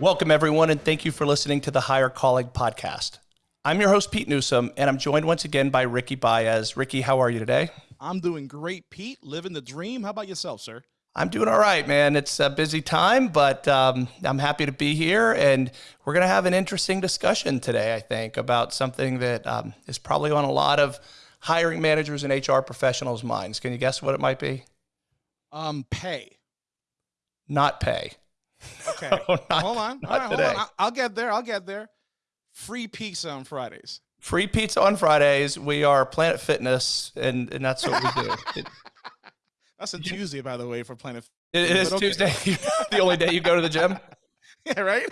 Welcome, everyone, and thank you for listening to the Hire Calling podcast. I'm your host, Pete Newsome, and I'm joined once again by Ricky Baez. Ricky, how are you today? I'm doing great, Pete. Living the dream. How about yourself, sir? I'm doing all right, man. It's a busy time, but um, I'm happy to be here. And we're going to have an interesting discussion today, I think, about something that um, is probably on a lot of hiring managers and HR professionals' minds. Can you guess what it might be? Um, pay. Not pay. Okay. no, not, hold on. All right, hold on. I'll get there. I'll get there. Free pizza on Fridays. Free pizza on Fridays. We are Planet Fitness, and, and that's what we do. It, that's a Tuesday, by the way, for Planet. It, it is okay. Tuesday. the only day you go to the gym. Yeah, right.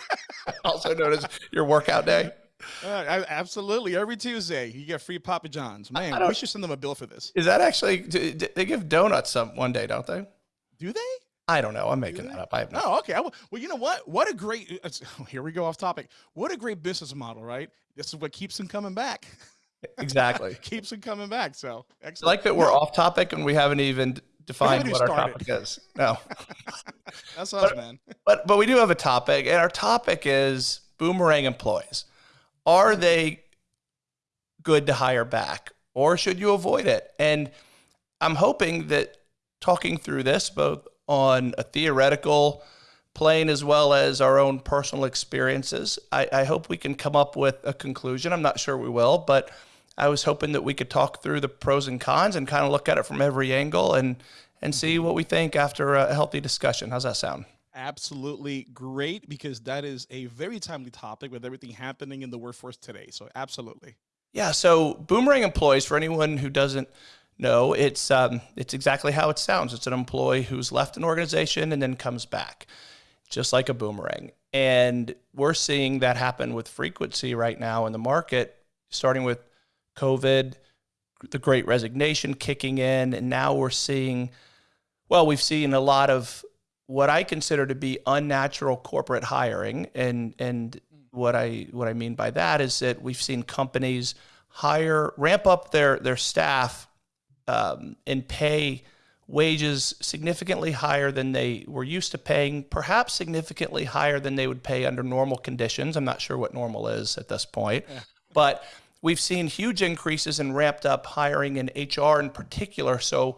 also known as your workout day. Uh, absolutely, every Tuesday you get free Papa John's. Man, we should send them a bill for this. Is that actually? They give donuts some one day, don't they? Do they? I don't know. I'm making that up. I have no. Oh, okay. Well, you know what? What a great. Uh, uh, here we go off topic. What a great business model, right? This is what keeps them coming back. Exactly. keeps them coming back. So excellent. I like that we're no. off topic and we haven't even defined what started. our topic is. No. That's us, but, man. But but we do have a topic, and our topic is boomerang employees. Are they good to hire back, or should you avoid it? And I'm hoping that talking through this, both on a theoretical plane as well as our own personal experiences. I, I, hope we can come up with a conclusion. I'm not sure we will, but I was hoping that we could talk through the pros and cons and kind of look at it from every angle and and see what we think after a healthy discussion. How's that sound? Absolutely great because that is a very timely topic with everything happening in the workforce today. So absolutely. Yeah. So boomerang employees, for anyone who doesn't no, it's um, it's exactly how it sounds. It's an employee who's left an organization and then comes back, just like a boomerang. And we're seeing that happen with frequency right now in the market, starting with COVID, the Great Resignation kicking in, and now we're seeing. Well, we've seen a lot of what I consider to be unnatural corporate hiring, and and what I what I mean by that is that we've seen companies hire ramp up their their staff um, and pay wages significantly higher than they were used to paying, perhaps significantly higher than they would pay under normal conditions. I'm not sure what normal is at this point, yeah. but we've seen huge increases in ramped up hiring in HR in particular. So,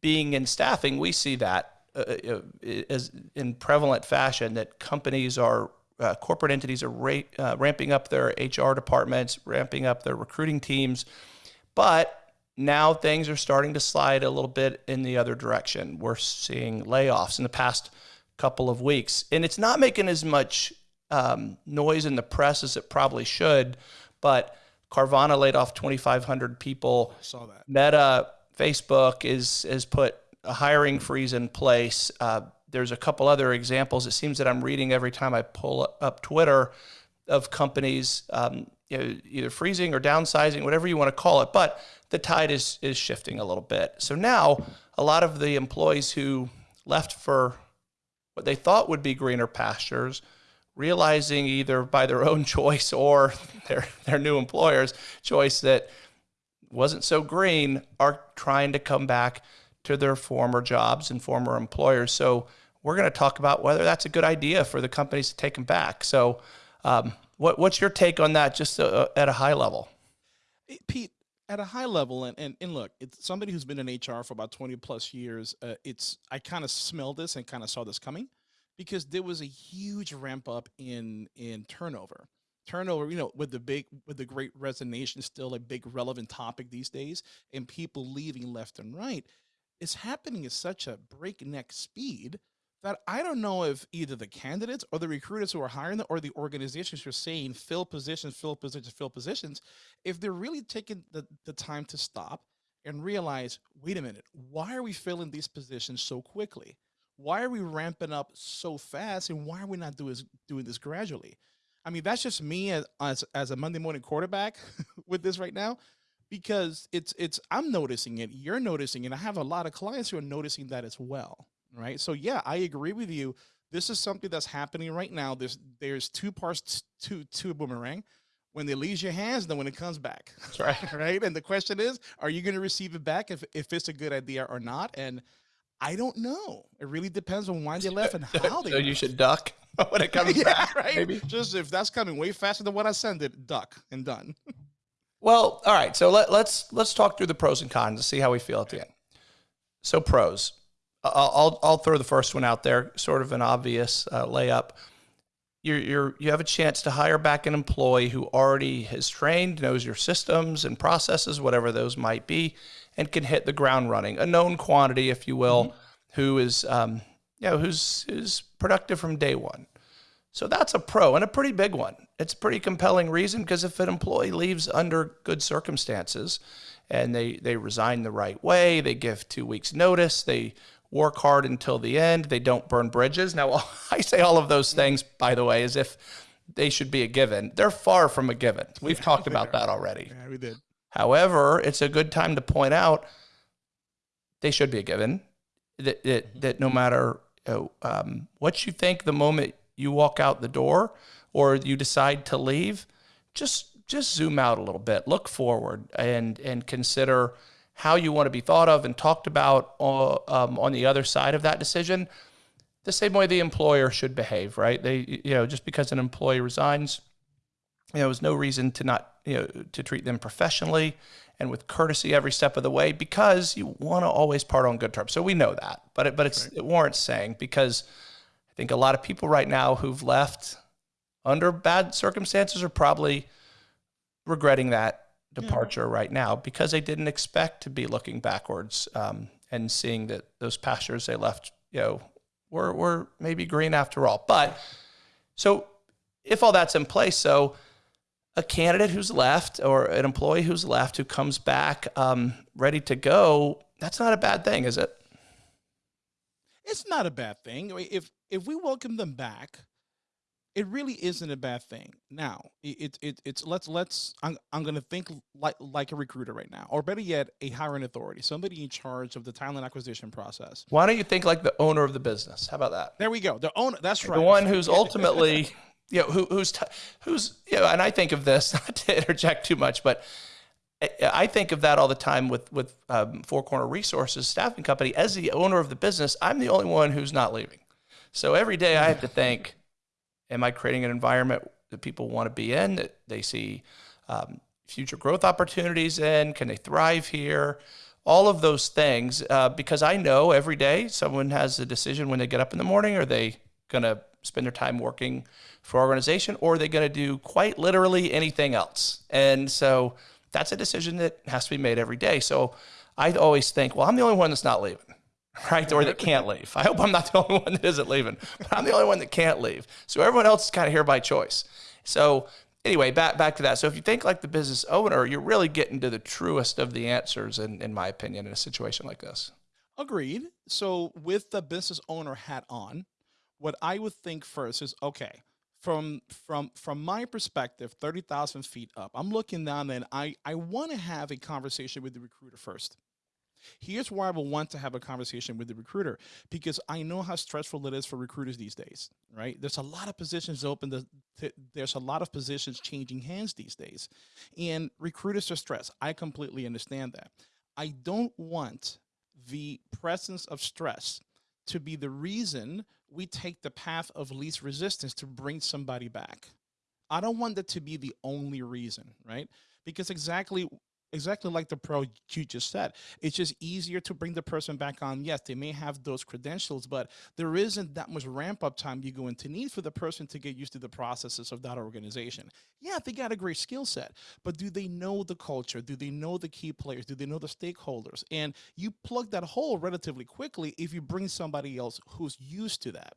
being in staffing, we see that uh, uh as in prevalent fashion that companies are. Uh, corporate entities are ra- uh, ramping up their HR departments, ramping up their recruiting teams, but now things are starting to slide a little bit in the other direction. We're seeing layoffs in the past couple of weeks, and it's not making as much um, noise in the press as it probably should. But Carvana laid off 2,500 people. I saw that. Meta, Facebook is has put a hiring freeze in place. Uh, there's a couple other examples. It seems that I'm reading every time I pull up Twitter of companies um, you know, either freezing or downsizing, whatever you want to call it. But the tide is is shifting a little bit. So now a lot of the employees who left for what they thought would be greener pastures, realizing either by their own choice or their their new employer's choice that wasn't so green, are trying to come back to their former jobs and former employers. So we're going to talk about whether that's a good idea for the companies to take them back. So, um, what, what's your take on that, just uh, at a high level? Pete, at a high level and, and, and look it's somebody who's been in hr for about 20 plus years uh, it's i kind of smelled this and kind of saw this coming because there was a huge ramp up in in turnover. Turnover you know with the big with the great resignation still a big relevant topic these days and people leaving left and right it's happening at such a breakneck speed that I don't know if either the candidates or the recruiters who are hiring them or the organizations who are saying fill positions, fill positions, fill positions, if they're really taking the, the time to stop and realize, wait a minute, why are we filling these positions so quickly? Why are we ramping up so fast and why are we not doing, doing this gradually? I mean, that's just me as, as, as a Monday morning quarterback with this right now because it's it's I'm noticing it, you're noticing it. I have a lot of clients who are noticing that as well right? So yeah, I agree with you. This is something that's happening right now. There's there's two parts to to a boomerang. When it leaves your hands, then when it comes back. That's right. right. And the question is, are you going to receive it back if, if it's a good idea or not? And I don't know. It really depends on why they left and how they. so left. you should duck when it comes yeah, back. right. Maybe. Just if that's coming way faster than what I sent it, duck and done. Well, all right. So let, let's let's talk through the pros and cons to see how we feel at the end. So pros, I'll I'll, throw the first one out there, sort of an obvious uh, layup. You're, you're you have a chance to hire back an employee who already has trained, knows your systems and processes, whatever those might be, and can hit the ground running. A known quantity, if you will, who is um, you know who's is productive from day one. So that's a pro and a pretty big one. It's a pretty compelling reason because if an employee leaves under good circumstances and they, they resign the right way, they give two weeks notice, they work hard until the end, they don't burn bridges. Now, I say all of those things, by the way, as if they should be a given. They're far from a given. We've talked about that already. Yeah, we did. However, it's a good time to point out they should be a given. That that, that no matter um, what you think the moment you walk out the door or you decide to leave, just just zoom out a little bit, look forward, and and consider how you want to be thought of and talked about uh, um, on the other side of that decision. The same way the employer should behave, right? They, you know, just because an employee resigns, you know, there's no reason to not, you know, to treat them professionally and with courtesy every step of the way because you want to always part on good terms. So we know that, but it, but it's it warrants saying because I think a lot of people right now who've left under bad circumstances are probably regretting that departure right now because they didn't expect to be looking backwards um, and seeing that those pastures they left, you know, were were maybe green after all. But so if all that's in place, so a candidate who's left or an employee who's left who comes back um, ready to go, that's not a bad thing, is it? It's not a bad thing. If if we welcome them back, it really isn't a bad thing. Now, it, it it's let's let's I'm I'm gonna think like like a recruiter right now, or better yet, a hiring authority, somebody in charge of the talent acquisition process. Why don't you think like the owner of the business? How about that? There we go. The owner. That's right. The one who's ultimately, you know, who, who's who's you know, and I think of this not to interject too much, but I- I think of that all the time with with um, Four Corner Resources staffing company. As the owner of the business, I'm the only one who's not leaving. So every day I have to think, am I creating an environment that people want to be in, that they see um, future growth opportunities in? Can they thrive here? All of those things, uh, because I know every day someone has a decision when they get up in the morning. Are they going to spend their time working for organization, or are they going to do quite literally anything else? And so that's a decision that has to be made every day. So I always think, well, I'm the only one that's not leaving right? Or that can't leave. I hope I'm not the only one that isn't leaving, but I'm the only one that can't leave. So everyone else is kind of here by choice. So anyway, back back to that. So if you think like the business owner, you're really getting to the truest of the answers, in, in my opinion, in a situation like this. Agreed. So with the business owner hat on, what I would think first is okay. From from from my perspective, thirty thousand feet up, I'm looking down and I I want to have a conversation with the recruiter first. Here's why I will want to have a conversation with the recruiter because I know how stressful it is for recruiters these days, right? There's a lot of positions open. the- There's a lot of positions changing hands these days, and recruiters are stressed. I completely understand that. I don't want the presence of stress to be the reason we take the path of least resistance to bring somebody back. I don't want that to be the only reason, right? Because exactly exactly like the pro you just said, it's just easier to bring the person back on. Yes, they may have those credentials, but there isn't that much ramp up time you're going to need for the person to get used to the processes of that organization. Yeah, they got a great skill set, but do they know the culture? Do they know the key players? Do they know the stakeholders? And you plug that hole relatively quickly if you bring somebody else who's used to that.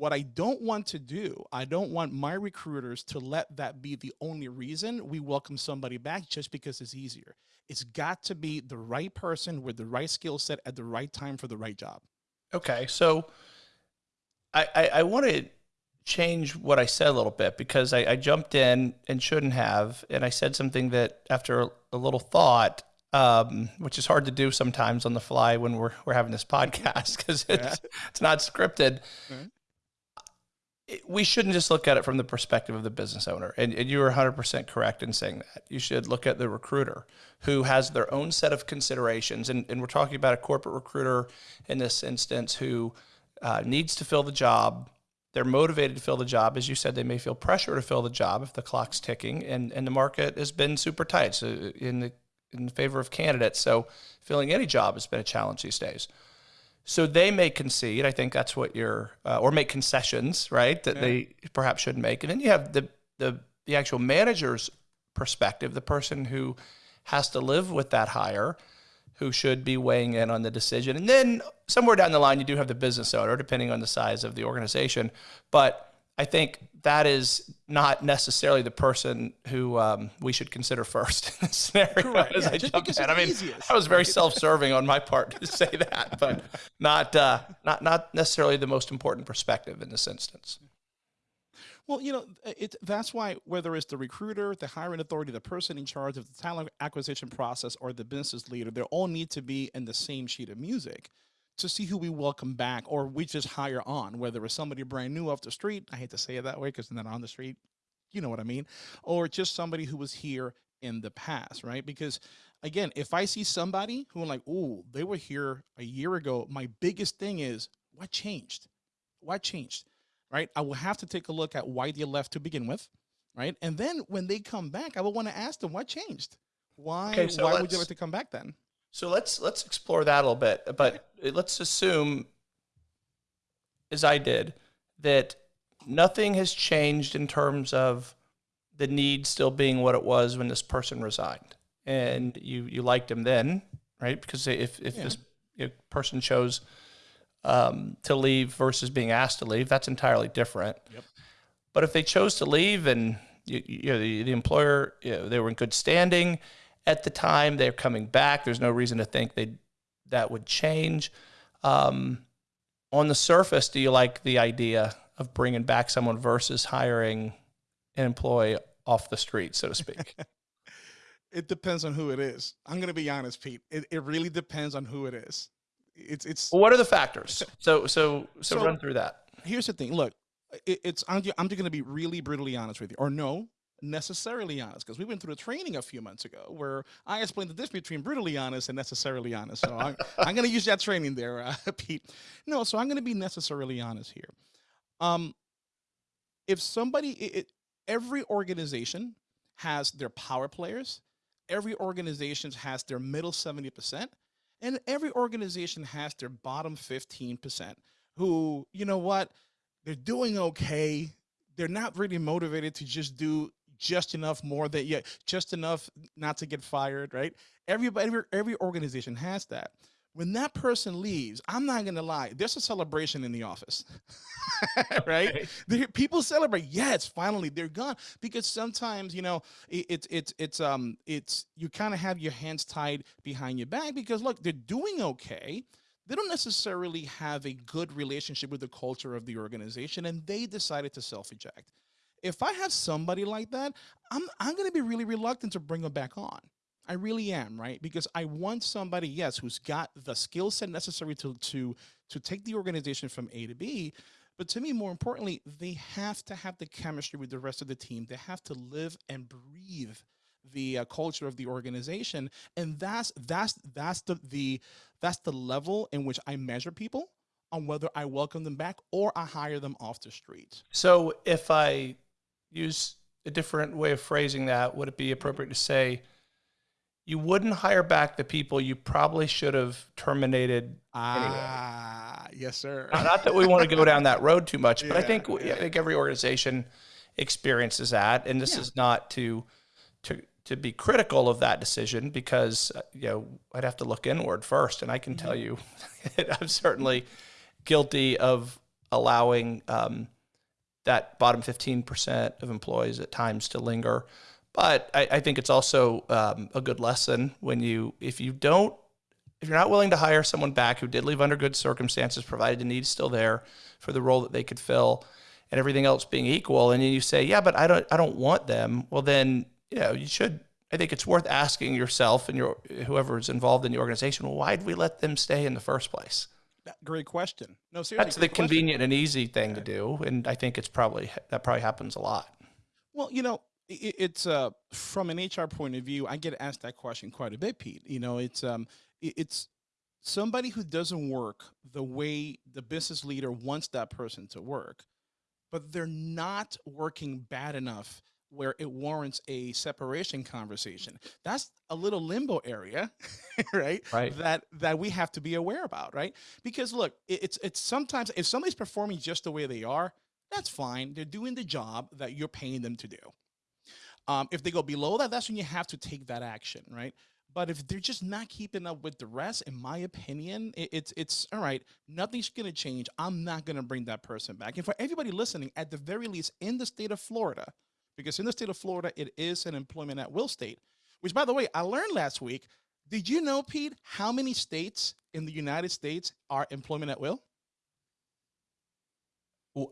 What I don't want to do, I don't want my recruiters to let that be the only reason we welcome somebody back just because it's easier. It's got to be the right person with the right skill set at the right time for the right job. Okay, so I I, I want to change what I said a little bit because I, I jumped in and shouldn't have, and I said something that after a, little thought, um, which is hard to do sometimes on the fly when we're we're having this podcast because it's it's not scripted. Right. We shouldn't just look at it from the perspective of the business owner. And, and you are 100% correct in saying that. You should look at the recruiter who has their own set of considerations. And, and we're talking about a corporate recruiter in this instance who uh, needs to fill the job. They're motivated to fill the job. As you said, they may feel pressure to fill the job if the clock's ticking and, and the market has been super tight so in, the, in favor of candidates. So filling any job has been a challenge these days. So they may concede. I think that's what you're, uh, or make concessions, right? That yeah. they perhaps shouldn't make. And then you have the the the actual manager's perspective, the person who has to live with that hire, who should be weighing in on the decision. And then somewhere down the line, you do have the business owner, depending on the size of the organization. But I think that is not necessarily the person who um, we should consider first in this scenario. Correct. As yeah, I jumped. I mean, easiest. I was very self-serving on my part to say that, but not uh, not not necessarily the most important perspective in this instance. Well, you know, it, that's why whether it's the recruiter, the hiring authority, the person in charge of the talent acquisition process, or the business leader, they all need to be in the same sheet of music to see who we welcome back or we just hire on, whether it's somebody brand new off the street. I hate to say it that way because they're not on the street. You know what I mean? Or just somebody who was here in the past, right? Because again, if I see somebody who I'm like, oh, they were here a year ago, my biggest thing is what changed? What changed? Right? I will have to take a look at why they left to begin with, right? And then when they come back, I will want to ask them what changed. Why? Okay, so why would you like to come back then? So let's let's explore that a little bit. But let's assume, as I did, that nothing has changed in terms of the need still being what it was when this person resigned, and you you liked him then, right? Because if if yeah. this person chose um, to leave versus being asked to leave, that's entirely different. Yep. But if they chose to leave and you, you know, the, the employer, you know, they were in good standing at the time. They're coming back. There's no reason to think they that would change. Um, on the surface, do you like the idea of bringing back someone versus hiring an employee off the street, so to speak? it depends on who it is. I'm going to be honest, Pete. It, it really depends on who it is. It's it's. Well, what are the factors? So so so, so run through that. Here's the thing. Look, it, it's I'm I'm just going to be really brutally honest with you. Or no, necessarily honest because we went through a training a few months ago where I explained the difference between brutally honest and necessarily honest. So I'm, I'm going to use that training there, uh, Pete. No, so I'm going to be necessarily honest here. Um, if somebody, it, it, every organization has their power players, every organization has their middle 70%, and every organization has their bottom 15% who, you know what, they're doing okay they're not really motivated to just do just enough more that yeah, just enough not to get fired, right? Everybody, every, every organization has that. When that person leaves, I'm not gonna lie, there's a celebration in the office, right? Okay. People celebrate. It's finally they're gone because sometimes you know it's it's it's um it's you kind of have your hands tied behind your back because look, they're doing okay they don't necessarily have a good relationship with the culture of the organization and they decided to self-eject if I have somebody like that, I'm I'm going to be really reluctant to bring them back on. I really am, right? Because I want somebody, yes, who's got the skill set necessary to to to take the organization from A to B. But to me, more importantly, they have to have the chemistry with the rest of the team. They have to live and breathe the uh, culture of the organization, and that's that's that's the the that's the level in which I measure people on whether I welcome them back or I hire them off the street. So if I use a different way of phrasing that, would it be appropriate to say you wouldn't hire back the people you probably should have terminated ah, anyway? yes, sir. Not that we want to go down that road too much, but I think yeah. I think every organization experiences that, and this yeah. is not to to to be critical of that decision because uh, you know I'd have to look inward first, and I can mm-hmm. tell you I'm certainly guilty of allowing. Um, that bottom 15% of employees at times to linger. But I, I think it's also um, a good lesson when you, if you don't, if you're not willing to hire someone back who did leave under good circumstances, provided the need's still there for the role that they could fill, and everything else being equal, and then you say, yeah, but I don't, I don't want them. Well, then you know you should. I think it's worth asking yourself and your whoever is involved in the organization, why did we let them stay in the first place? Great question. No, seriously. That's the question. convenient and easy thing to do, and I think it's probably that probably happens a lot. Well, you know, i it's uh, from an HR point of view. I get asked that question quite a bit, Pete. You know, it's um, i- it's somebody who doesn't work the way the business leader wants that person to work, but they're not working bad enough where it warrants a separation conversation. That's a little limbo area, right? Right. That that we have to be aware about, right? Because look, it- it's it's sometimes if somebody's performing just the way they are, that's fine. They're doing the job that you're paying them to do. Um, if they go below that, that's when you have to take that action, right? But if they're just not keeping up with the rest, in my opinion, it, it's it's all right. Nothing's gonna change. I'm not gonna bring that person back. And for everybody listening, at the very least, in the state of Florida, because in the state of Florida, it is an employment at will state. Which, by the way, I learned last week. Did you know, Pete, how many states in the United States are employment at will?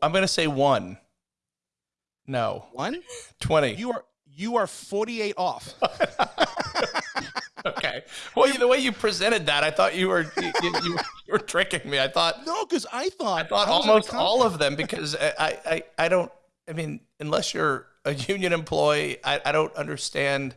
I'm going to say one. No, One. twenty. You are you are 48 off. okay. Well, the way you presented that, I thought you were you, you, you were tricking me. I thought No, because I thought I thought a almost all of them because I, I, I don't, I mean, unless you're a union employee, I, I don't understand.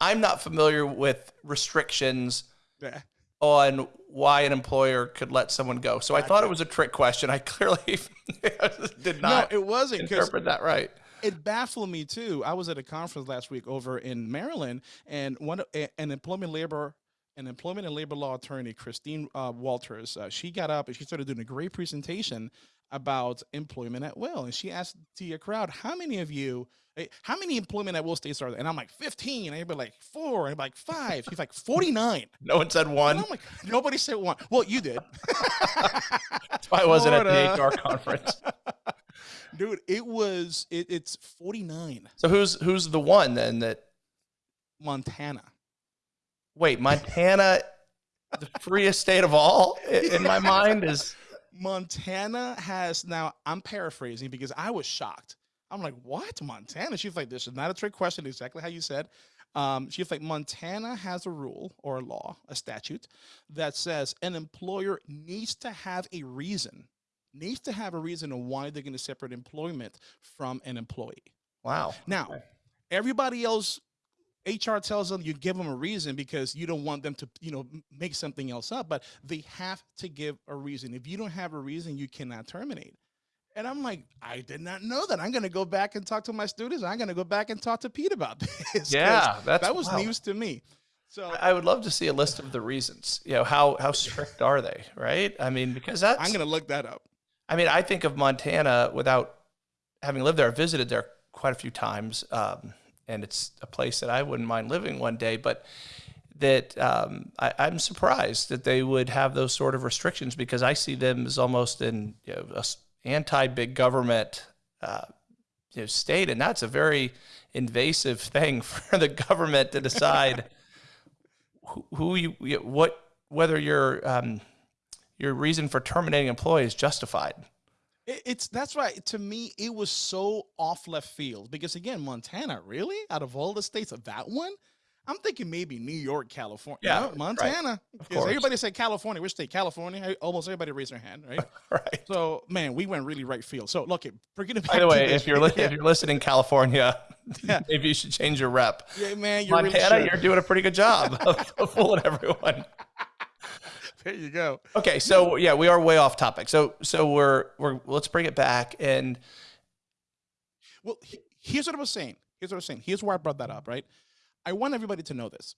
I'm not familiar with restrictions Yeah. on why an employer could let someone go. So I thought it was a trick question. I clearly did not. No, it wasn't interpret that right. it baffled me too. I was at a conference last week over in Maryland, and one an employment labor an employment and labor law attorney, Christine uh, Walters, uh, she got up and she started doing a great presentation about employment at will, and she asked to the crowd, "How many of you?" eh, How many employment at will states are there? And I'm like 15. And everybody like four. And I'm like five. She's like 49. No one said And one. I'm like, nobody said one. Well, you did. That's why I wasn't at the HR conference. Dude, it was it, it's 49. So who's who's the one then that Montana. wait, Montana the freest state of all in my mind is Montana has now. I'm paraphrasing because I was shocked. I'm like, what Montana? She's like, this is not a trick question. Exactly how you said. Um, she's like, Montana has a rule or a law, a statute that says an employer needs to have a reason, needs to have a reason on why they're going to separate employment from an employee. wow. Now, everybody else, HR tells them you give them a reason because you don't want them to, you know, make something else up, but they have to give a reason. If you don't have a reason, you cannot terminate. And I'm like, I did not know that. I'm going to go back and talk to my students. I'm going to go back and talk to Pete about this. Yeah, that's that was wow. news to me. So I I would love to see a list of the reasons. You know, how how strict are they, right? I mean, because that's I'm going to look that up. I mean, I think of Montana without having lived there. I visited there quite a few times, um, and it's a place that I wouldn't mind living one day. But that um, I, I'm surprised that they would have those sort of restrictions because I see them as almost an you know, a s- anti-big government uh, you know, state, and that's a very invasive thing for the government to decide who, who you what whether your um, your reason for terminating employee is justified. It, it's that's right. To me, it was so off left field because again, Montana, really, out of all the states of that one, I'm thinking maybe New York, California, Yeah, No. Montana. Because course. everybody said California, which state? California. Almost everybody raised their hand, right? Right. so man, we went really right field. So look, bringing it back By the way, if you're yeah, if you're listening, California, Yeah. maybe you should change your rep. yeah, man, you're Montana, really you're doing a pretty good job of, of fooling everyone. There. You go. Okay, so yeah, we are way off topic. So so we're we're let's bring it back and Well, he- here's what I was saying. Here's what I was saying. Here's why I brought that up, right? I want everybody to know this.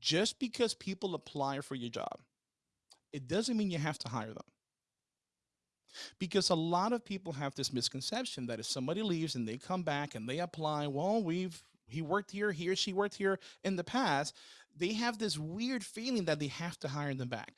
Just because people apply for your job, it doesn't mean you have to hire them. Because a lot of people have this misconception that if somebody leaves and they come back and they apply, well, we've he worked here, he or she worked here in the past, they have this weird feeling that they have to hire them back.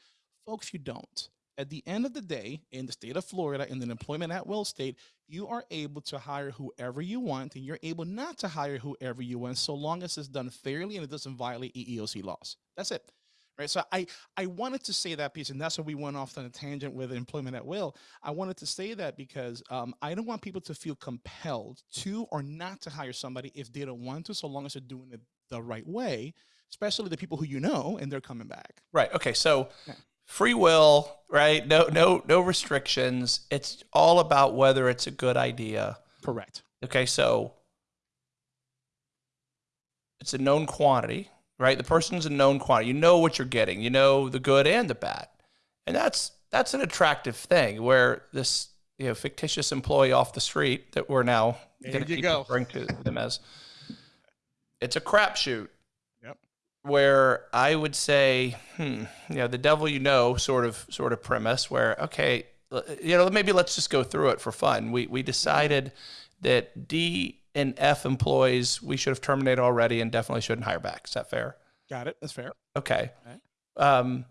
Folks, you don't. At the end of the day, in the state of Florida, in an employment at will state, you are able to hire whoever you want, and you're able not to hire whoever you want, so long as it's done fairly and it doesn't violate EEOC laws. That's it. Right. So I I wanted to say that piece, and that's why we went off on a tangent with employment at will. I wanted to say that because um, I don't want people to feel compelled to or not to hire somebody if they don't want to, so long as they're doing it the right way, especially the people who you know and they're coming back. right. Okay, so Yeah. free will, right? No, no, no restrictions. It's all about whether it's a good idea. Correct. Okay, so it's a known quantity, right? The person's a known quantity. You know what you're getting. You know the good and the bad, and that's that's an attractive thing. Where this you know fictitious employee off the street that we're now going to go. referring to them as, it's a crapshoot. Where I would say, hmm, you know, the devil you know sort of sort of premise where okay, you know, maybe let's just go through it for fun. We we decided that D and F employees we should have terminated already and definitely shouldn't hire back. Is that fair? Got it. That's fair. Okay. Okay. Um,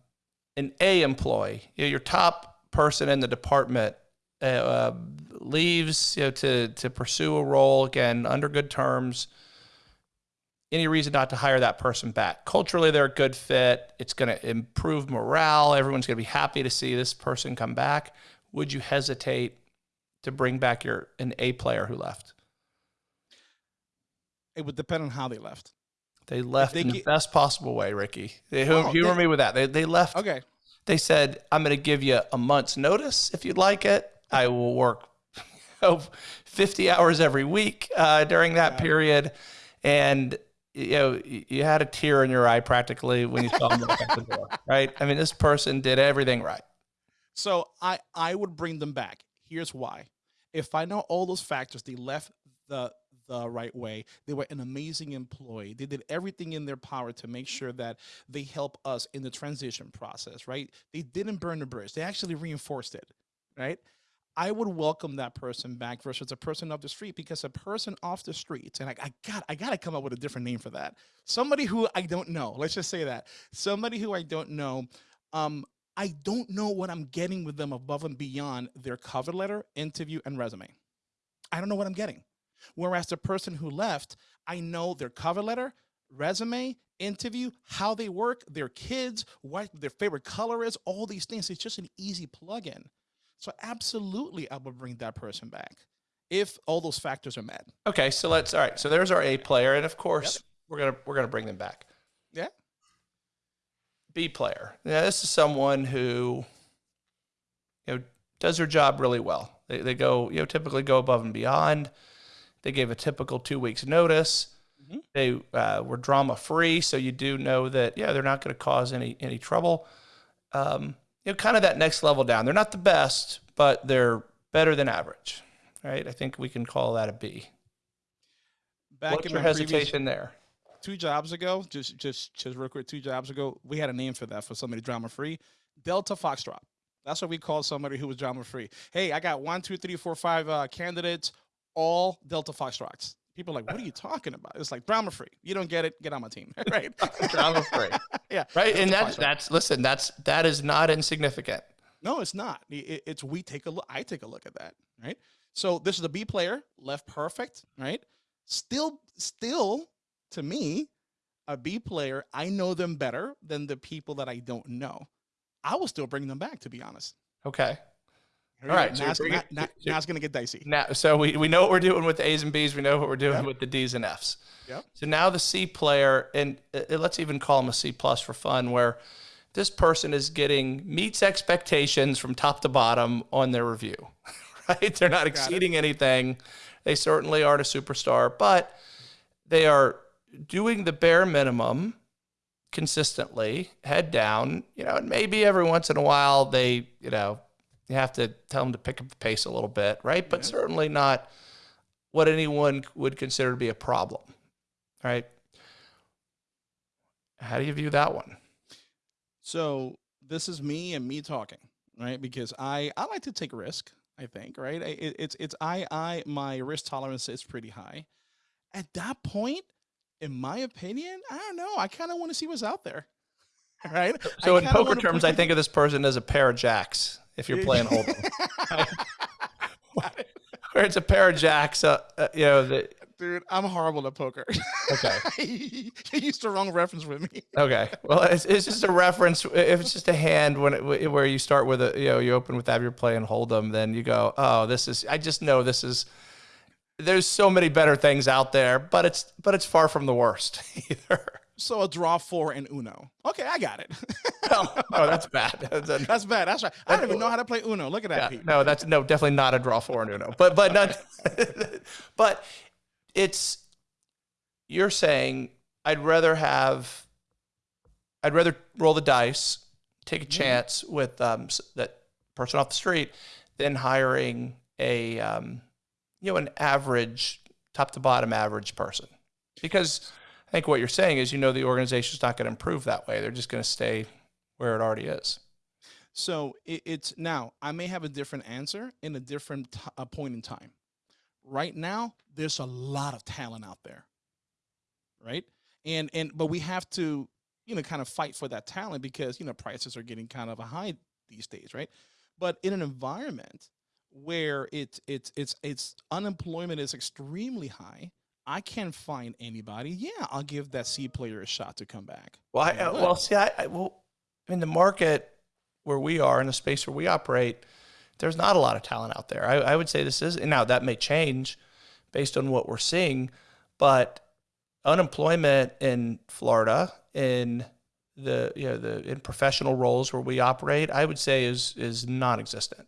an A employee, you know, your top person in the department uh, uh, leaves you know, to to pursue a role again under good terms. Any reason not to hire that person back? Culturally, they're a good fit. It's going to improve morale. Everyone's going to be happy to see this person come back. Would you hesitate to bring back your an A player who left? It would depend on how they left. They left they in the best possible way, Ricky. They, Oh, humor they- me with that. They, they left Okay. they said, I'm going to give you a month's notice if you'd like it. I will work oh, 50 hours every week uh, during that Yeah. period. And, you know, you had a tear in your eye practically when you saw them walk out the door, right? I mean, this person did everything right. So I I would bring them back. Here's why. If I know all those factors, they left the the right way. They were an amazing employee. They did everything in their power to make sure that they help us in the transition process, right? They didn't burn the bridge. They actually reinforced it, right? I would welcome that person back versus a person off the street because a person off the street, and I, I got I gotta come up with a different name for that. Somebody who I don't know. Let's just say that. Somebody who I don't know. Um, I don't know what I'm getting with them above and beyond their cover letter, interview, and resume. I don't know what I'm getting. Whereas the person who left, I know their cover letter, resume, interview, how they work, their kids, what their favorite color is, all these things. It's just an easy plug-in. So absolutely, I would bring that person back if all those factors are met. Okay, so let's all right. So there's our A player, and of course we're gonna we're gonna bring them back. Yeah. B player. Yeah, this is someone who, you know, does their job really well. They, they go, you know, typically go above and beyond. They gave a typical two weeks notice. Mhm. They uh, were drama free, so you do know that yeah, they're not going to cause any any trouble. Um, you know, kind of that next level down. They're not the best, but they're better than average, right? I think we can call that a B. Back What's in your hesitation there? two jobs ago, just just just real quick, two jobs ago, we had a name for that for somebody drama free. Delta Foxtrot. That's what we called somebody who was drama free. Hey, I got one, two, three, four, five uh, candidates, all Delta Foxtrots. People are like, what are you talking about? It's like drama free. You don't get it, get on my team. right. Drama free. yeah. Right, and that's that's listen, that's that is not insignificant. No, it's not. I- i- It's we take a look. I take a look at that. Right. So this is the B player, left perfect. Right. Still, still, to me, a B player. I know them better than the people that I don't know. I will still bring them back. To be honest. Okay. All right, so Now, it's, bringing- now, now, so- so- now it's gonna get dicey. Now, so we, we know what we're doing with the A's and B's. We know what we're doing Yep. with the D's and F's. Yep. So now the C player, and uh, let's even call him a C plus for fun, where this person is getting meets expectations from top to bottom on their review. Right? They're not exceeding anything. They certainly aren't a superstar, but they are doing the bare minimum consistently, head down. You know, and maybe every once in a while they, you know, you have to tell them to pick up the pace a little bit, right? But Yeah. certainly not what anyone would consider to be a problem, right? How do you view that one? So this is me and me talking, right? Because I I like to take risk. I think, right? It, it's it's I I my risk tolerance is pretty high. At that point, in my opinion, I don't know. I kind of want to see what's out there, right? So I in poker terms, I think of this person as a pair of jacks. If you're playing hold'em, where it's a pair of jacks, uh, uh, you know. The, Dude, I'm horrible at poker. okay, you used the wrong reference with me. okay. Well, it's, it's just a reference. If it's just a hand, when it, where you start with a, you know, you open with that, you're playing hold'em, then you go, oh, this is. I just know this is. There's so many better things out there, but it's but it's far from the worst either. So a draw four and Uno. Okay, I got it. no, no, that's bad. That's, a- That's bad. That's right. I don't even know how to play Uno. Look at that, yeah, Pete. no, that's no, definitely not a draw four and Uno. But but not, but it's you're saying I'd rather have, I'd rather roll the dice, take a chance with um, that person off the street, than hiring a um, you know an average top to bottom average person, because I think what you're saying is you know the organization's not going to improve that way. They're just going to stay where it already is. So it, it's now I may have a different answer in a different uh, point in time. Right now, there's a lot of talent out there, right? And and but we have to you know kind of fight for that talent because you know prices are getting kind of a high these days, right? But in an environment where it's it's it's it's unemployment is extremely high, I can't find anybody. Yeah, I'll give that C player a shot to come back. Well, I, well, see, I, I well, in the market where we are, in the space where we operate, there's not a lot of talent out there. I, I would say this is and now that may change based on what we're seeing, but unemployment in Florida in the you know the in professional roles where we operate, I would say is is non-existent.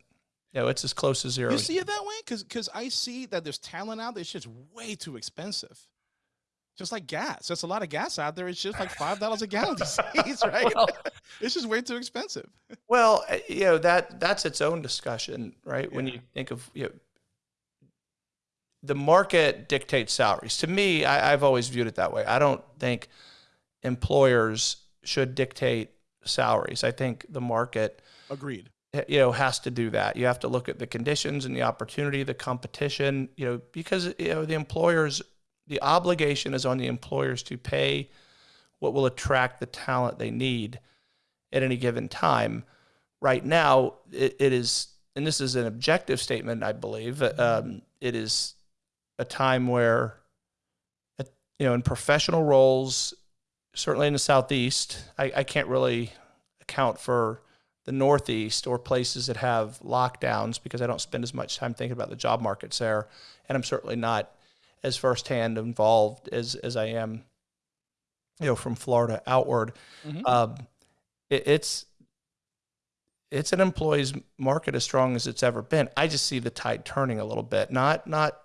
Know, it's as close to zero. You see it that way? Because because I see that there's talent out there. It's just way too expensive. Just like gas. There's a lot of gas out there. It's just like five dollars a gallon these days, right? Well- it's just way too expensive. Well, uh, you know that that's its own discussion, right? When you think of you know, the market dictates salaries. To me, I, I've always viewed it that way. I don't think employers should dictate salaries. I think the market, Agreed. You know, has to do that. You have to look at the conditions and the opportunity, the competition, you know, because you know the employers, the obligation is on the employers to pay what will attract the talent they need at any given time. Right now, it, it is, and this is an objective statement, I believe. Um, it is a time where, uh, you know, in professional roles, certainly in the southeast, I, I can't really account for the northeast or places that have lockdowns because I don't spend as much time thinking about the job markets there, and I'm certainly not as firsthand involved as as I am, you know, from Florida outward. Mhm. Um, it, it's it's an employee's market as strong as it's ever been. I just see the tide turning a little bit, not not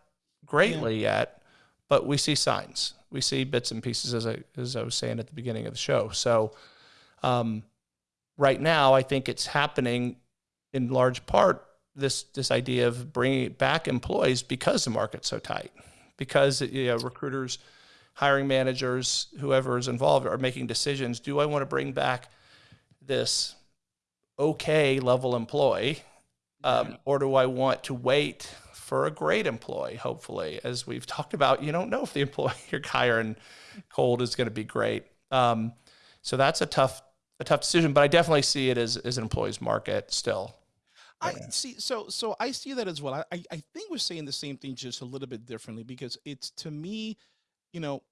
greatly yet, but we see signs. We see bits and pieces, as I as I was saying at the beginning of the show. So, um, right now, I think it's happening in large part this this idea of bringing back employees because the market's so tight, because you know, recruiters, hiring managers, whoever is involved are making decisions. Do I want to bring back this okay level employee, um, or do I want to wait for a great employee? Hopefully, as we've talked about, you don't know if the employee you're hiring cold is going to be great. Um, so that's a tough a tough decision, but I definitely see it as as an employee's market still. I see. So, so I see that as well. I, I, think we're saying the same thing, just a little bit differently, because it's to me, you know,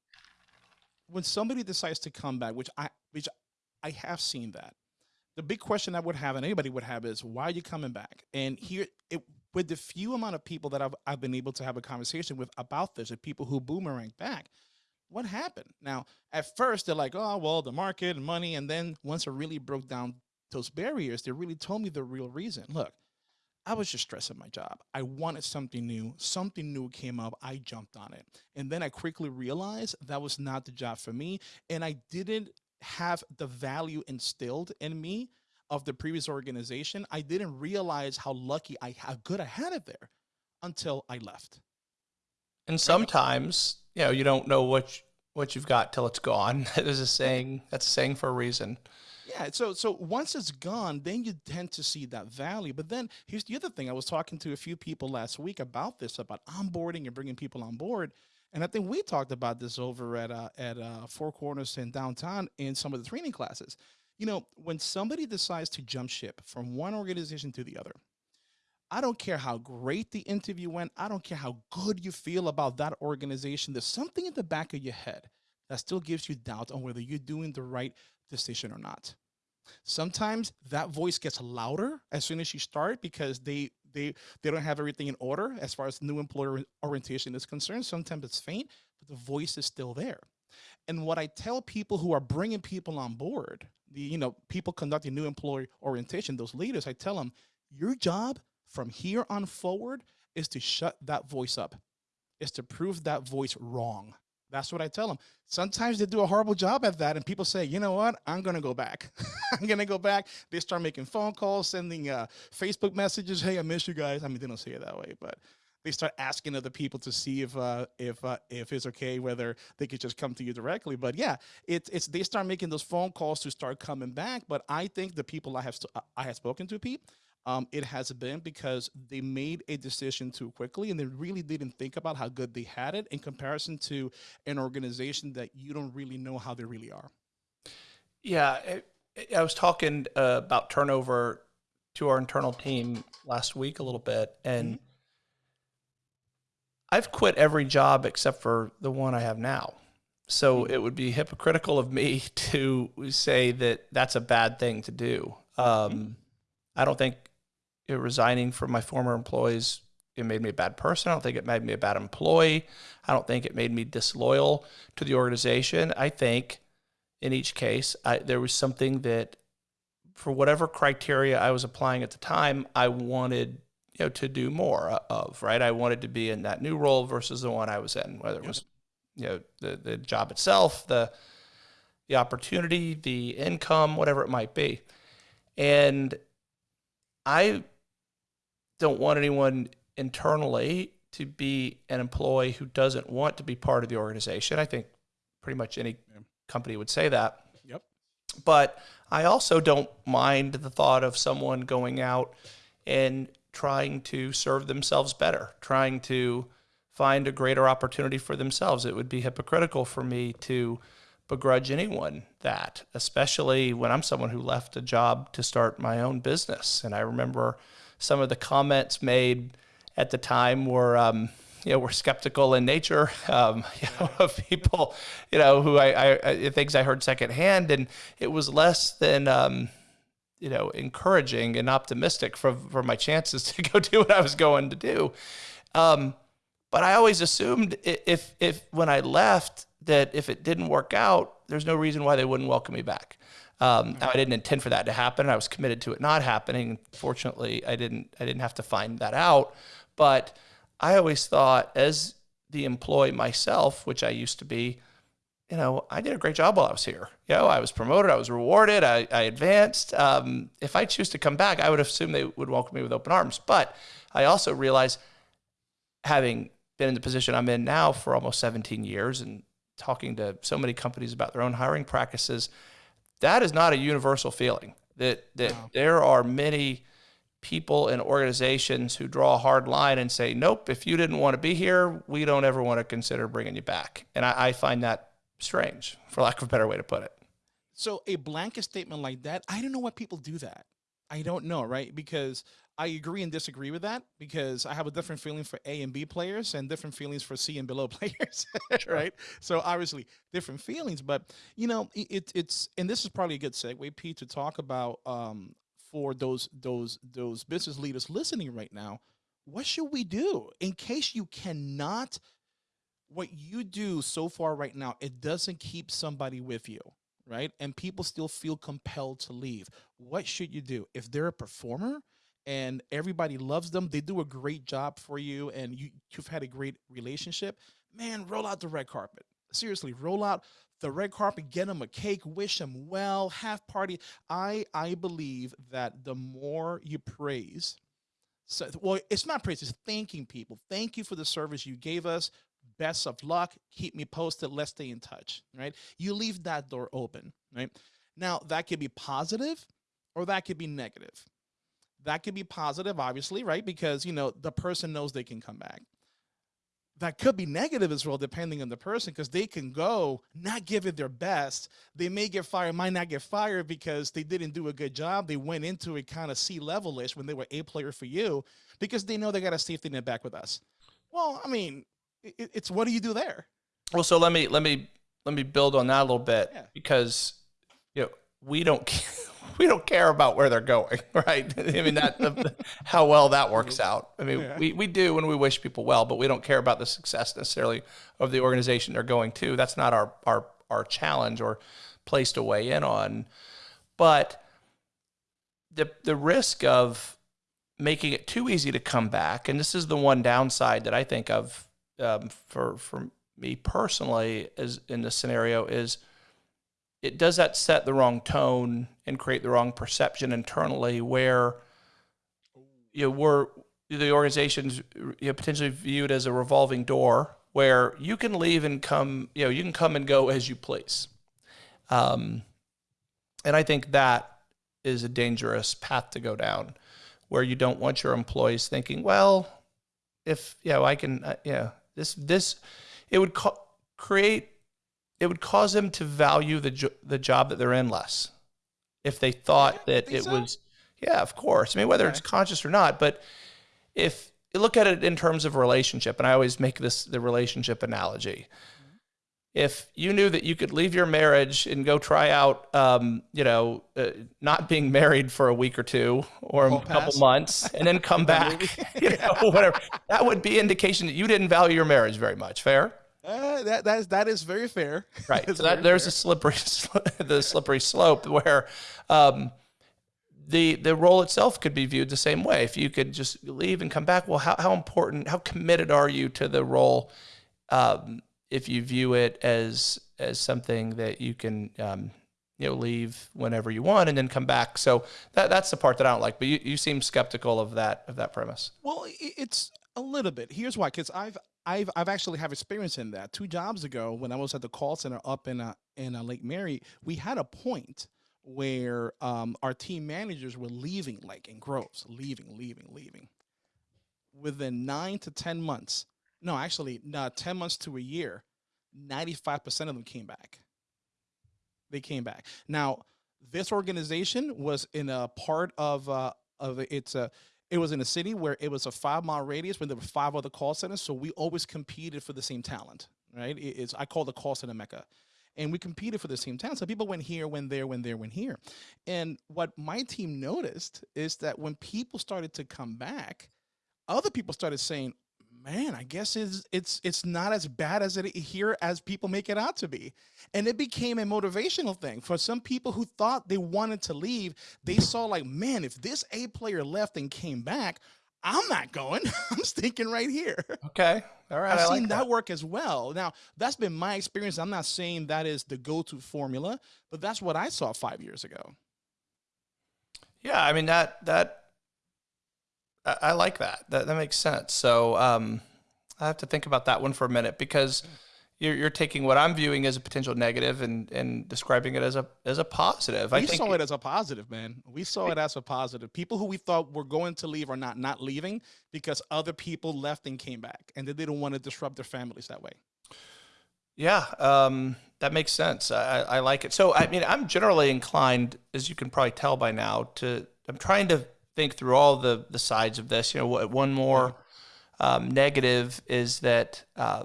when somebody decides to come back, which I, which I have seen that. The big question I would have, and anybody would have, is why are you coming back? And here, it, with the few amount of people that I've, I've been able to have a conversation with about this, and people who boomerang back, what happened? Now, at first, they're like, oh, well, the market and money. And then once I really broke down those barriers, they really told me the real reason. Look, I was just stressing my job. I wanted something new. Something new came up. I jumped on it. And then I quickly realized that was not the job for me. And I didn't have the value instilled in me of the previous organization. I didn't realize how lucky I how good I had it there until I left. And sometimes, you know, you don't know what you- what you've got till it's gone. There's a saying that's a saying for a reason. Yeah, so so once it's gone, then you tend to see that value. But then here's the other thing: I was talking to a few people last week about this, about onboarding and bringing people on board, and I think we talked about this over at uh, at uh, Four Corners in downtown in some of the training classes. You know, when somebody decides to jump ship from one organization to the other, I don't care how great the interview went. I don't care how good you feel about that organization. There's something in the back of your head that still gives you doubt on whether you're doing the right decision or not. Sometimes that voice gets louder as soon as you start because they they they don't have everything in order as far as new employer orientation is concerned. Sometimes it's faint, but the voice is still there. And what I tell people who are bringing people on board, the you know people conducting new employee orientation, those leaders, I tell them your job from here on forward is to shut that voice up, is to prove that voice wrong. That's what I tell them. Sometimes they do a horrible job at that, and people say, you know what? I'm going to go back. I'm going to go back. They start making phone calls, sending uh, Facebook messages. Hey, I miss you guys. I mean, they don't say it that way, but they start asking other people to see if uh, if uh, if it's okay whether they could just come to you directly. But yeah, it's it's they start making those phone calls to start coming back. But I think the people I have I have spoken to, Pete, um, it has been because they made a decision too quickly and they really didn't think about how good they had it in comparison to an organization that you don't really know how they really are. Yeah, it, I was talking uh, about turnover to our internal team last week a little bit, and mm-hmm. I've quit every job except for the one I have now. So mm-hmm. it would be hypocritical of me to say that that's a bad thing to do. Um, mm-hmm. I don't think resigning from my former employees it made me a bad person. I don't think it made me a bad employee. I don't think it made me disloyal to the organization. I think in each case, I, there was something that, for whatever criteria I was applying at the time, I wanted you know to do more of. Right, I wanted to be in that new role versus the one I was in, whether it was you know the the job itself, the the opportunity, the income, whatever it might be, and I don't want anyone internally to be an employee who doesn't want to be part of the organization. I think pretty much any yeah. company would say that. Yep. But I also don't mind the thought of someone going out and trying to serve themselves better, trying to find a greater opportunity for themselves. It would be hypocritical for me to begrudge anyone that, especially when I'm someone who left a job to start my own business. And I remember some of the comments made at the time were, um, you know, were skeptical in nature um, you know, of people, you know, who I, I, things I heard secondhand, and it was less than, um, you know, encouraging and optimistic for for my chances to go do what I was going to do. Um, but I always assumed if if when I left that if it didn't work out, there's no reason why they wouldn't welcome me back. Um, I didn't intend for that to happen. I was committed to it not happening. Fortunately, I didn't. I didn't have to find that out. But I always thought, as the employee myself, which I used to be, you know, I did a great job while I was here. You know, I was promoted, I was rewarded, I, I advanced. Um, if I choose to come back, I would assume they would welcome me with open arms. But I also realize, having been in the position I'm in now for almost 17 years and talking to so many companies about their own hiring practices, that is not a universal feeling. That that wow. there are many people and organizations who draw a hard line and say, "Nope, if you didn't want to be here, we don't ever want to consider bringing you back." And I, I find that strange, for lack of a better way to put it. So a blanket statement like that, I don't know why people do that. I don't know, right? Because I agree and disagree with that because I have a different feeling for A and B players and different feelings for C and below players, right? So obviously different feelings, but you know, it, it's and this is probably a good segue, Pete, to talk about um, for those those those business leaders listening right now. What should we do in case you cannot? What you do so far right now, it doesn't keep somebody with you right? And people still feel compelled to leave. What should you do? If they're a performer, and everybody loves them. They do a great job for you and you, you've had a great relationship. Man, roll out the red carpet. Seriously, roll out the red carpet, get them a cake, wish them well, have party. I I believe that the more you praise, so well, it's not praise, it's thanking people. Thank you for the service you gave us. Best of luck. Keep me posted. Let's stay in touch. Right. You leave that door open. Right. Now that could be positive or that could be negative that could be positive, obviously, right? Because, you know, the person knows they can come back. That could be negative as well, depending on the person, because they can go, not give it their best. They may get fired, might not get fired because they didn't do a good job. They went into it kind of C level-ish when they were A player for you because they know they got a safety net back with us. Well, I mean, it, it's what do you do there? Well, so let me let me let me build on that a little bit yeah. because you know we don't we don't care about where they're going, right? I mean that how well that works out. I mean, yeah. we, we do when we wish people well, but we don't care about the success necessarily of the organization they're going to. That's not our our our challenge or place to weigh in on. But the the risk of making it too easy to come back, and this is the one downside that I think of um, for for me personally, as in this scenario, is it does that set the wrong tone and create the wrong perception internally, where you know, we're the organization's you know, potentially viewed as a revolving door where you can leave and come, you know, you can come and go as you please. Um, and I think that is a dangerous path to go down where you don't want your employees thinking, well, if you know, I can, uh, yeah, this this it would co- create it would cause them to value the jo- the job that they're in less if they thought yeah, that it so? was yeah, of course. I mean, whether okay. it's conscious or not, but if you look at it in terms of relationship, and I always make this the relationship analogy if you knew that you could leave your marriage and go try out, um, you know, uh, not being married for a week or two or a couple months and then come back, you know, whatever, that would be indication that you didn't value your marriage very much. Fair? Uh, that that is that is very fair. Right. so that, there's fair. a slippery the slippery slope where um, the the role itself could be viewed the same way. If you could just leave and come back, well, how how important, how committed are you to the role? Um, if you view it as as something that you can um, you know leave whenever you want and then come back. So that that's the part that I don't like. But you, you seem skeptical of that of that premise. Well, it's a little bit. Here's why: because I've I've I've actually have experience in that. Two jobs ago, when I was at the call center up in a, in a Lake Mary, we had a point where um, our team managers were leaving, like in groves, leaving, leaving, leaving. Within nine to ten months, no, actually, no, 10 months to a year, 95% of them came back. They came back. Now, this organization was in a part of, uh, of it's a, it was in a city where it was a five mile radius when there were five other call centers. So we always competed for the same talent, right? It's, I call the call center Mecca and we competed for the same talent. So people went here, went there, went there, went here. And what my team noticed is that when people started to come back, other people started saying, man, I guess it's it's it's not as bad as it here as people make it out to be. And it became a motivational thing for some people who thought they wanted to leave. They saw like, man, if this A player left and came back, I'm not going. I'm sticking right here. Okay. All right. I've I seen like that. that work as well. Now, that's been my experience. I'm not saying that is the go-to formula, but that's what I saw five years ago. Yeah, I mean that that I, I like that. That that makes sense. So um, I have to think about that one for a minute because you're, you're taking what I'm viewing as a potential negative and, and describing it as a as a positive. We I saw it as a positive, man. We saw it as a positive. People who we thought were going to leave are not not leaving because other people left and came back, and they didn't want to disrupt their families that way. Yeah, um, that makes sense. I, I like it. So, I mean, I'm generally inclined, as you can probably tell by now, to I'm trying to think through all the the sides of this. You know, one more um, negative is that uh,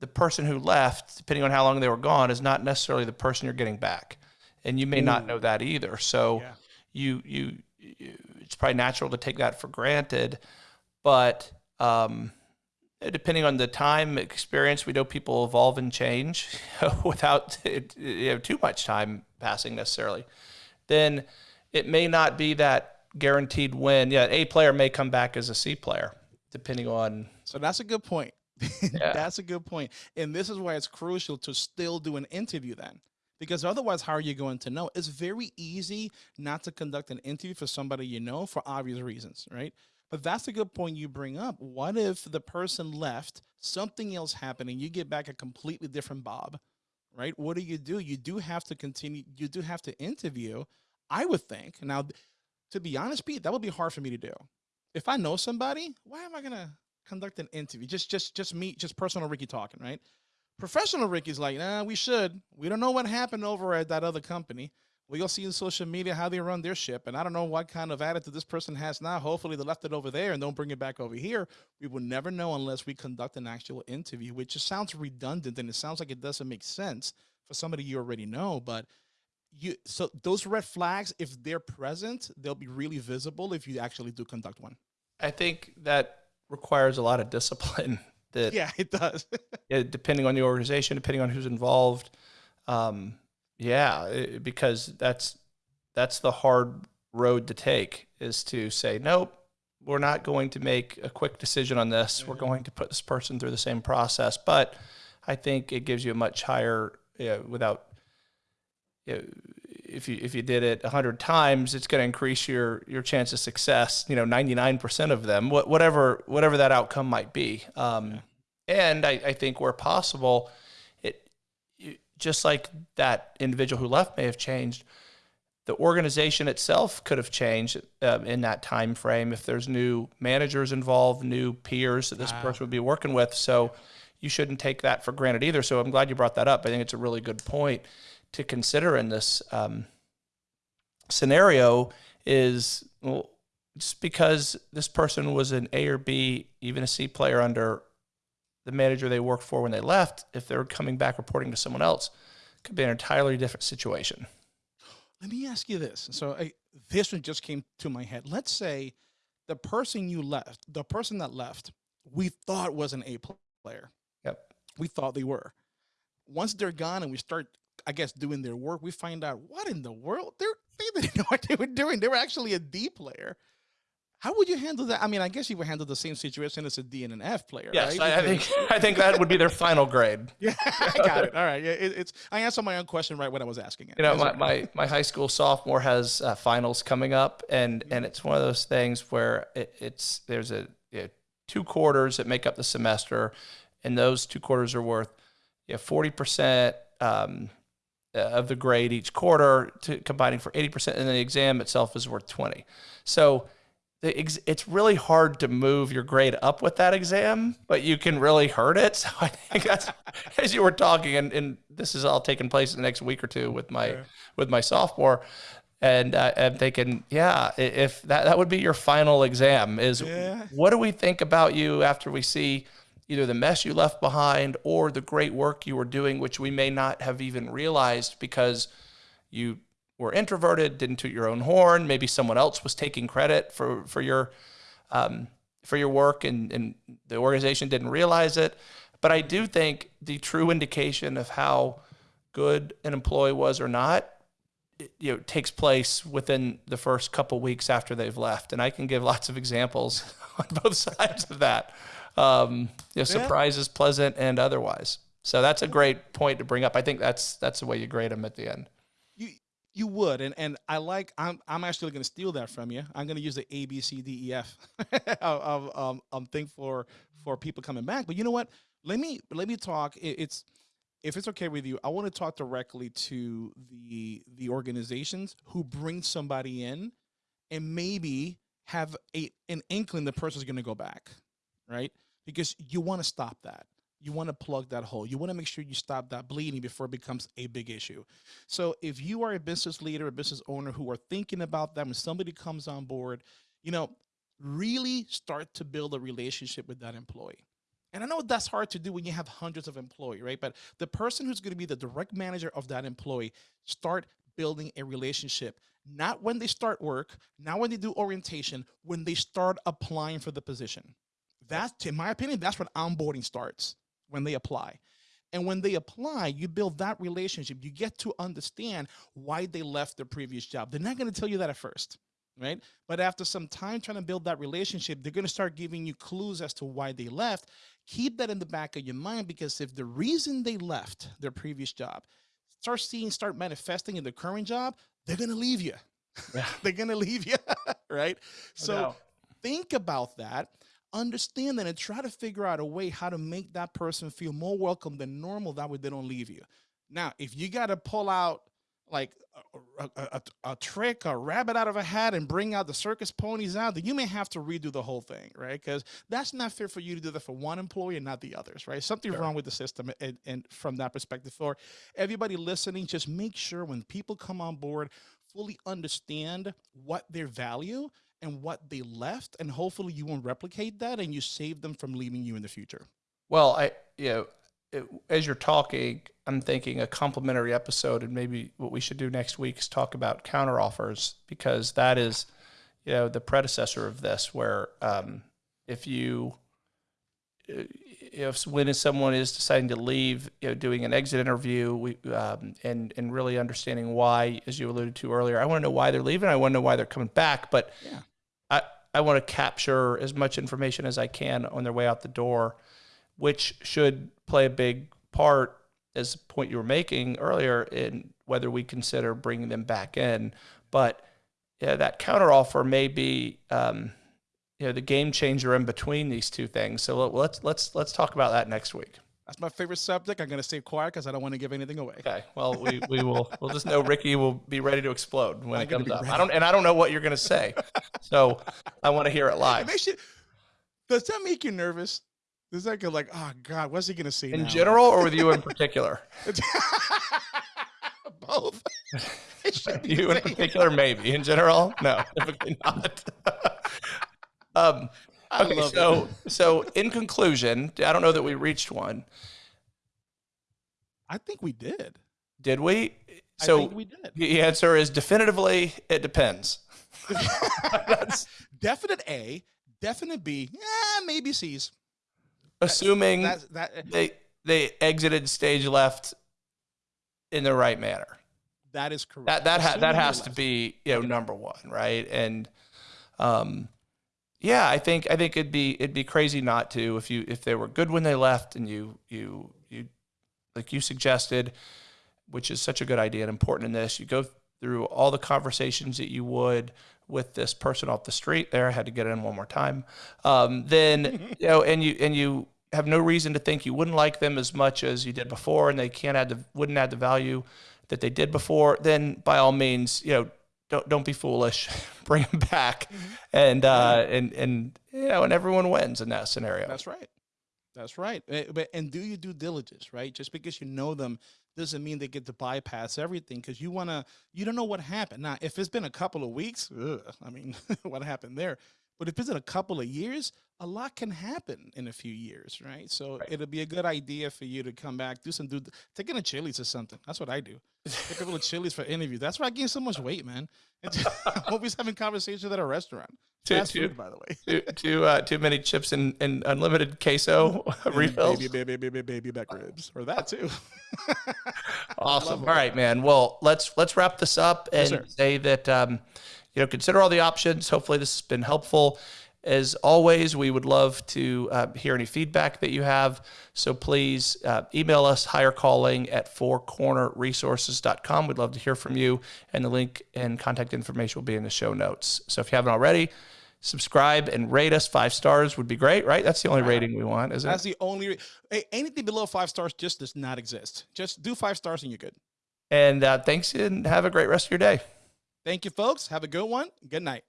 the person who left, depending on how long they were gone, is not necessarily the person you're getting back, and you may Ooh. not know that either. So, yeah. you, you you it's probably natural to take that for granted, but um, depending on the time experience, we know people evolve and change without you know, too much time passing necessarily. Then it may not be that guaranteed win. Yeah, A player may come back as a C player, depending on. So that's a good point. Yeah. that's a good point. And this is why it's crucial to still do an interview then. Because otherwise, how are you going to know? It's very easy not to conduct an interview for somebody you know for obvious reasons, right? But that's a good point you bring up. What if the person left, something else happened, and you get back a completely different Bob, right? What do you do? You do have to continue, you do have to interview, I would think. Now, to be honest, Pete, that would be hard for me to do. If I know somebody, why am I gonna conduct an interview? Just just just me, just personal Ricky talking, right? Professional Ricky's like, nah, we should. We don't know what happened over at that other company. We'll see in social media how they run their ship. And I don't know what kind of attitude this person has now. Hopefully they left it over there and don't bring it back over here. We will never know unless we conduct an actual interview, which just sounds redundant and it sounds like it doesn't make sense for somebody you already know. But you so those red flags, if they're present, they'll be really visible if you actually do conduct one. I think that requires a lot of discipline. That yeah, it does. yeah, depending on the organization, depending on who's involved. Um, yeah, it, because that's that's the hard road to take is to say nope we're not going to make a quick decision on this. We're going to put this person through the same process. But I think it gives you a much higher, you know, without, if you if you did it hundred times, it's going to increase your your chance of success. You know, ninety nine percent of them, whatever whatever that outcome might be. Um, and I, I think where possible, it just like that individual who left may have changed the organization itself could have changed uh, in that time frame if there's new managers involved, new peers that this ah. person would be working with. So you shouldn't take that for granted either. So I'm glad you brought that up. I think it's a really good point to consider in this um, scenario. Is well, just because this person was an A or B, even a C player under the manager they worked for when they left, if they're coming back reporting to someone else, could be an entirely different situation. Let me ask you this. So I, this one just came to my head. Let's say the person you left, the person that left, we thought was an A player. Yep. We thought they were. Once they're gone and we start, I guess, doing their work, we find out what in the world they're they didn't know what they were doing. They were actually a D player. How would you handle that? I mean, I guess you would handle the same situation as a D and an F player. Yes, right? I, I, think I think that would be their final grade. Yeah, I got it. All right, yeah, it, it's I answered my own question right when I was asking it. You know, my, my, my high school sophomore has uh, finals coming up, and and it's one of those things where it, it's there's a you know, two quarters that make up the semester, and those two quarters are worth yeah forty percent. Um, of the grade each quarter to combining for 80% and then the exam itself is worth 20 so it's really hard to move your grade up with that exam, but you can really hurt it. So I think that's as you were talking, and, and this is all taking place in the next week or two with my yeah. with my sophomore, and uh, I'm thinking, yeah, if that that would be your final exam, is yeah. what do we think about you after we see either the mess you left behind or the great work you were doing, which we may not have even realized because you were introverted, didn't toot your own horn. Maybe someone else was taking credit for for your um, for your work, and, and the organization didn't realize it. But I do think the true indication of how good an employee was or not, you know, takes place within the first couple weeks after they've left, and I can give lots of examples on both sides of that. Um, you know, surprises, yeah. pleasant and otherwise. So that's a great point to bring up. I think that's that's the way you grade them at the end. You you would, and and I like. I'm I'm actually going to steal that from you. I'm going to use the A B C D E F of um um thing for for people coming back. But you know what? Let me let me talk. It's if it's okay with you, I want to talk directly to the the organizations who bring somebody in, and maybe have a an inkling the person's going to go back, right? Because you want to stop that you want to plug that hole. You want to make sure you stop that bleeding before it becomes a big issue. So if you are a business leader, a business owner who are thinking about that when somebody comes on board, you know, really start to build a relationship with that employee. And I know that's hard to do when you have hundreds of employees, right? But the person who's going to be the direct manager of that employee, start building a relationship. Not when they start work, not when they do orientation, when they start applying for the position. That's, in my opinion, that's when onboarding starts when they apply. And when they apply, you build that relationship. You get to understand why they left their previous job. They're not going to tell you that at first, right? But after some time trying to build that relationship, they're going to start giving you clues as to why they left. Keep that in the back of your mind because if the reason they left their previous job start seeing, start manifesting in the current job, they're going to leave you. They're going to leave you, right? So think about that understand that and try to figure out a way how to make that person feel more welcome than normal. That way they don't leave you. Now, if you got to pull out like a, a, a, a, trick, a rabbit out of a hat and bring out the circus ponies out, then you may have to redo the whole thing, right? Because that's not fair for you to do that for one employee and not the others, right? Something's sure. wrong with the system. And, and from that perspective, for everybody listening, just make sure when people come on board, fully understand what their value and what they left and hopefully you won't replicate that and you save them from leaving you in the future well i you know it, as you're talking, I'm thinking a complimentary episode, and maybe what we should do next week is talk about counteroffers because that is, you know, the predecessor of this. Where um, if you, uh, if when someone is deciding to leave, you know, doing an exit interview, we um, and and really understanding why, as you alluded to earlier, I want to know why they're leaving. I want to know why they're coming back, but Yeah. I I want to capture as much information as I can on their way out the door which should play a big part as the point you were making earlier in whether we consider bringing them back in. But yeah, that counteroffer may be, um, you know, the game changer in between these two things. So let- let's let's let's talk about that next week. That's my favorite subject. I'm going to stay quiet because I don't want to give anything away. Okay. Well, we, we will we'll just know Ricky will be ready to explode when I'm it comes up. I don't and I don't know what you're going to say, so I want to hear it It live. makes you, does that make you nervous? Does that go like, oh God, what's he going to say In now? general, or with you in particular? Both. It you in particular, maybe. In general, no, typically not. um, okay, love it. so so in conclusion, I don't know that we reached one. I think we did. Did we? I So think we did. the answer is definitively it depends. That's definite A, definite B, yeah, maybe C's. assuming That's that. they they exited stage left in the right manner. That is correct. That that ha- that has to left. be you know number one, right? And um, yeah, I think I think it'd be it'd be crazy not to if you if they were good when they left and you you you like you suggested, which is such a good idea and important in this. You go through all the conversations that you would with this person off the street. There, I had to get in one more time. Um, then you know, and you and you have no reason to think you wouldn't like them as much as you did before, and they can't add the wouldn't add the value that they did before. Then, by all means, you know, don't don't be foolish. Bring them back, and uh, and and you know, and everyone wins in that scenario. That's right. That's right. Eh, But and do your due diligence, right? Just because you know them doesn't mean they get to bypass everything because you want to. You don't know what happened. Now, if it's been a couple of weeks, ugh, I mean, what happened there? But if it's in a couple of years, a lot can happen in a few years, right? So Right. it'll be a good idea for you to come back, do some do, take in a Chili's or something. That's what I do. Take people to Chili's for interview. That's why I gained so much weight, man. It's- I'm always having conversations at a restaurant. Too- Fast too- food, by the way. too too, uh, too many chips and, and unlimited queso And refills. Baby, baby, baby, baby back ribs, or that too. Awesome. All right, man. Well, let's let's wrap this up and sir. say that um, you know consider all the options. Hopefully, this has been helpful. As always, we would love to uh, hear any feedback that you have. So please uh, email us hirecalling at fourcornerresources.com. We'd love to hear from you, and the link and contact information will be in the show notes. So if you haven't already, subscribe and rate us. Five stars would be great, right? That's the only rating we want, isn't That's the only. Anything below five stars just does not exist. Just do five stars and you're good. And uh, thanks, and have a great rest of your day. Thank you, folks. Have a good one. Good night.